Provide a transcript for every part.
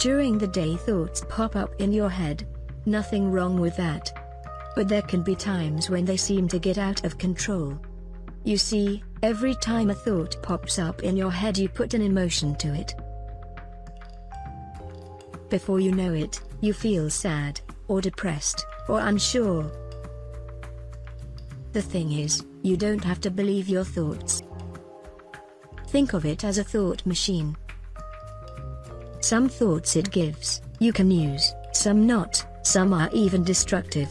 During the day thoughts pop up in your head. Nothing wrong with that. But there can be times when they seem to get out of control. You see, every time a thought pops up in your head you put an emotion to it. Before you know it, you feel sad, or depressed, or unsure. The thing is, you don't have to believe your thoughts. Think of it as a thought machine. Some thoughts it gives, you can use, some not, some are even destructive.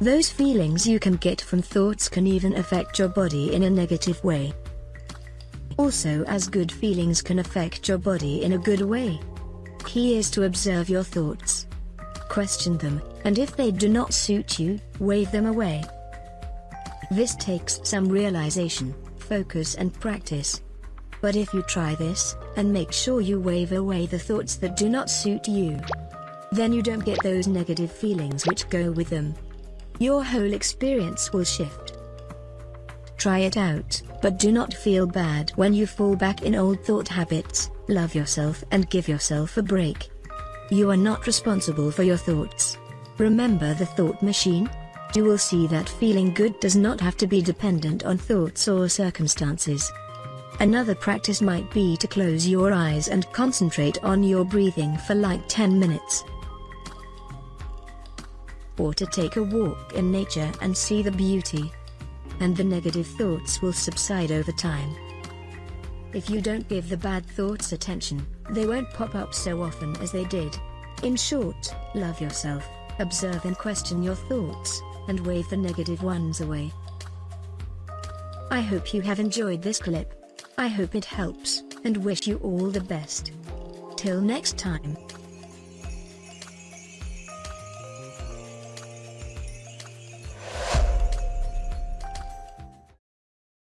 Those feelings you can get from thoughts can even affect your body in a negative way. Also as good feelings can affect your body in a good way. Key is to observe your thoughts. Question them, and if they do not suit you, wave them away. This takes some realization, focus and practice. But if you try this, and make sure you wave away the thoughts that do not suit you, then you don't get those negative feelings which go with them. Your whole experience will shift. Try it out, but do not feel bad when you fall back in old thought habits, love yourself and give yourself a break. You are not responsible for your thoughts. Remember the thought machine? You will see that feeling good does not have to be dependent on thoughts or circumstances. Another practice might be to close your eyes and concentrate on your breathing for like 10 minutes or to take a walk in nature and see the beauty. And the negative thoughts will subside over time. If you don't give the bad thoughts attention, they won't pop up so often as they did. In short, love yourself, observe and question your thoughts, and wave the negative ones away. I hope you have enjoyed this clip. I hope it helps, and wish you all the best. Till next time.